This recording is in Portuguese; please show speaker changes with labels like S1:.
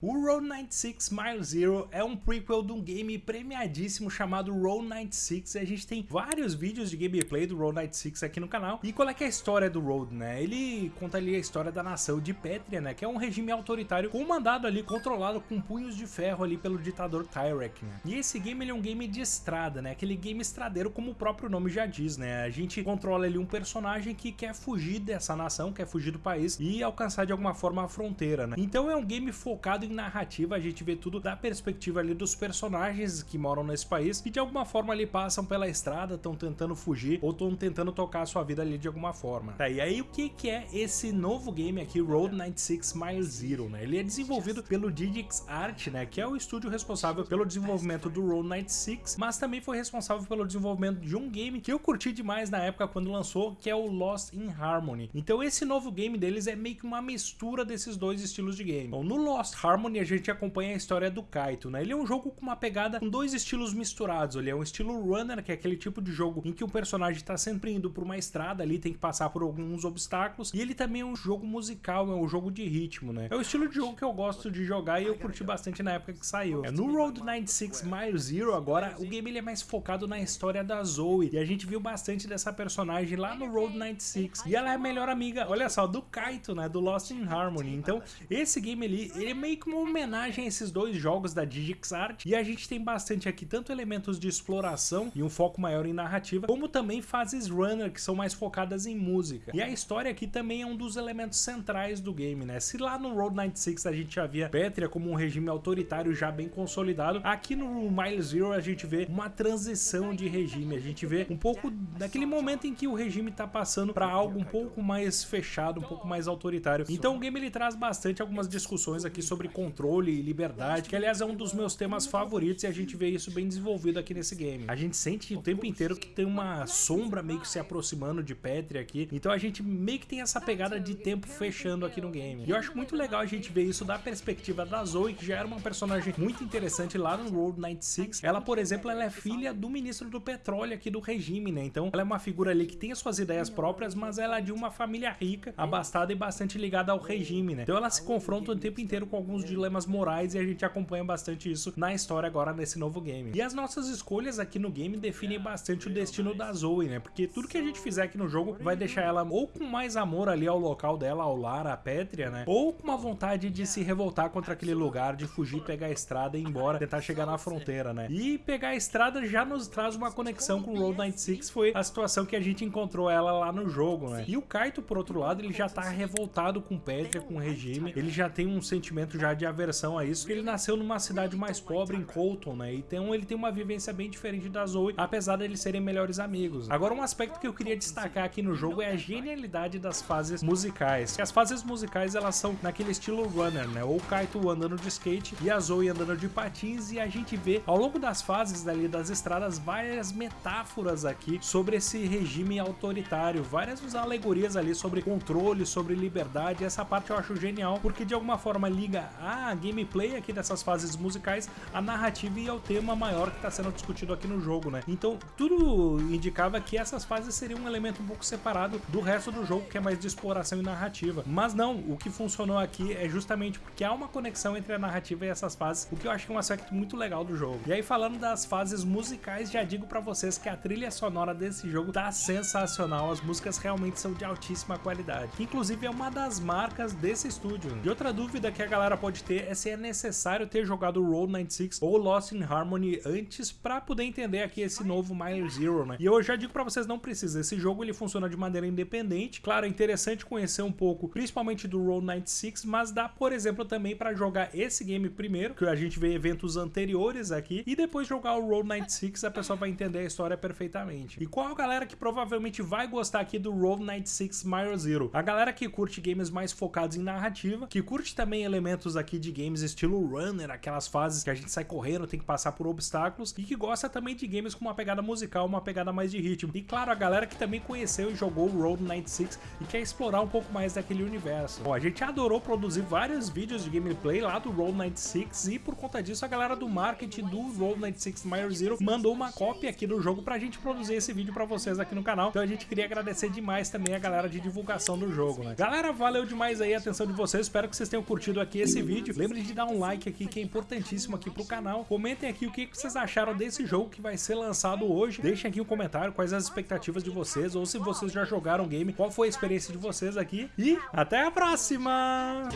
S1: O Road 96 Mile Zero é um prequel de um game premiadíssimo chamado Road 96 e a gente tem vários vídeos de gameplay do Road 96 aqui no canal. E qual é é a história do Road, né? Ele conta ali a história da nação de Pétria, né? Que é um regime autoritário comandado ali, controlado com punhos de ferro ali pelo ditador Tyrek, né? E esse game ele é um game de estrada, né? Aquele game estradeiro como o próprio nome já diz, né? A gente controla ali um personagem que quer fugir dessa nação, quer fugir do país e alcançar de alguma forma a fronteira, né? Então é um game focado em narrativa, a gente vê tudo da perspectiva ali dos personagens que moram nesse país e de alguma forma ali passam pela estrada, estão tentando fugir ou estão tentando tocar a sua vida ali de alguma forma. Tá, e aí o que, que é esse novo game aqui, Road 96 Mile Zero, né? Ele é desenvolvido pelo Digix Art, né? Que é o estúdio responsável pelo desenvolvimento do Road 96, mas também foi responsável pelo desenvolvimento de um game que eu curti demais na época quando lançou, que é o Lost in Harmony. Então esse novo game deles é meio que uma mistura desses dois estilos de game. Bom, no Lost Harmony a gente acompanha a história do Kaito, né? Ele é um jogo com uma pegada com dois estilos misturados. Ele é um estilo runner, que é aquele tipo de jogo em que o personagem está sempre indo por uma estrada ali, tem que passar por alguns obstáculos. E ele também é um jogo musical, é um jogo de ritmo, né? É o estilo de jogo que eu gosto de jogar e eu curti bastante na época que saiu. É, no Road 96 Mile Zero agora, o game ele é mais focado na história da Zoe. E a gente viu bastante dessa personagem lá no Road 96. E ela é a melhor amiga, olha só, do Kaito, né? Do Lost in Harmony. Então, esse game ali, ele é meio que uma homenagem a esses dois jogos da DigixArt e a gente tem bastante aqui tanto elementos de exploração e um foco maior em narrativa, como também fases runner que são mais focadas em música. E a história aqui também é um dos elementos centrais do game, né? Se lá no Road 96 a gente já via Pétria como um regime autoritário já bem consolidado, aqui no Mile Zero a gente vê uma transição de regime, a gente vê um pouco daquele momento em que o regime tá passando para algo um pouco mais fechado, um pouco mais autoritário. Então o game ele traz bastante algumas discussões aqui sobre controle e liberdade, que aliás é um dos meus temas favoritos e a gente vê isso bem desenvolvido aqui nesse game. A gente sente o tempo inteiro que tem uma sombra meio que se aproximando de Petri aqui, então a gente meio que tem essa pegada de tempo fechando aqui no game. E eu acho muito legal a gente ver isso da perspectiva da Zoe, que já era uma personagem muito interessante lá no Road 96. Ela, por exemplo, ela é filha do ministro do petróleo aqui do regime, né? Então ela é uma figura ali que tem as suas ideias próprias, mas ela é de uma família rica, abastada e bastante ligada ao regime, né? Então ela se confronta o tempo inteiro com alguns dilemas morais e a gente acompanha bastante isso na história agora nesse novo game. E as nossas escolhas aqui no game definem bastante o destino da Zoe, né? Porque tudo que a gente fizer aqui no jogo vai deixar ela ou com mais amor ali ao local dela, ao lar, à Pétria, né? Ou com uma vontade de se revoltar contra aquele lugar, de fugir, pegar a estrada e ir embora, tentar chegar na fronteira, né? E pegar a estrada já nos traz uma conexão com o Road 96, foi a situação que a gente encontrou ela lá no jogo, né? E o Kaito, por outro lado, ele já tá revoltado com Pétria, com o regime, ele já tem um sentimento já de aversão a isso, ele nasceu numa cidade mais pobre, em Colton, né? Então ele tem uma vivência bem diferente da Zoe, apesar de eles serem melhores amigos. Agora um aspecto que eu queria destacar aqui no jogo é a genialidade das fases musicais. As fases musicais elas são naquele estilo runner, né? Ou Kaito andando de skate e a Zoe andando de patins e a gente vê ao longo das fases ali das estradas várias metáforas aqui sobre esse regime autoritário, várias alegorias ali sobre controle, sobre liberdade. Essa parte eu acho genial porque de alguma forma liga a gameplay aqui dessas fases musicais, a narrativa e ao tema maior que está sendo discutido aqui no jogo, né? Então tudo indicava que essas fases seriam um elemento um pouco separado do resto do jogo, que é mais de exploração e narrativa. Mas não, o que funcionou aqui é justamente porque há uma conexão entre a narrativa e essas fases, o que eu acho que é um aspecto muito legal do jogo. E aí falando das fases musicais, já digo para vocês que a trilha sonora desse jogo tá sensacional, as músicas realmente são de altíssima qualidade. Inclusive é uma das marcas desse estúdio. E outra dúvida que a galera pode ter é se é necessário ter jogado Road 96 ou Lost in Harmony antes para poder entender aqui esse novo Mile Zero, né? E eu já digo para vocês, não precisa, esse jogo ele funciona de maneira independente. Claro, é interessante conhecer um pouco, principalmente do Road 96, mas dá, por exemplo, também para jogar esse game primeiro, que a gente vê eventos anteriores aqui, e depois jogar o Road 96, a pessoa vai entender a história perfeitamente. E qual a galera que provavelmente vai gostar aqui do Road 96 Mile Zero? A galera que curte games mais focados em narrativa, que curte também elementos aqui de games estilo runner, aquelas fases que a gente sai correndo, tem que passar por obstáculos, e que gosta também de games com uma pegada musical, uma pegada mais de ritmo. E claro, a galera que também conheceu e jogou o Road 96 e quer explorar um pouco mais daquele universo. Bom, a gente adorou produzir vários vídeos de gameplay lá do Road 96 e por conta disso a galera do marketing do Road 96 Mile Zero mandou uma cópia aqui do jogo pra gente produzir esse vídeo pra vocês aqui no canal. Então a gente queria agradecer demais também a galera de divulgação do jogo, né? Galera, valeu demais aí a atenção de vocês, espero que vocês tenham curtido aqui esse vídeo vídeo. Lembre de dar um like aqui que é importantíssimo aqui pro canal. Comentem aqui o que vocês acharam desse jogo que vai ser lançado hoje. Deixem aqui um comentário quais as expectativas de vocês ou se vocês já jogaram o game, qual foi a experiência de vocês aqui. E até a próxima!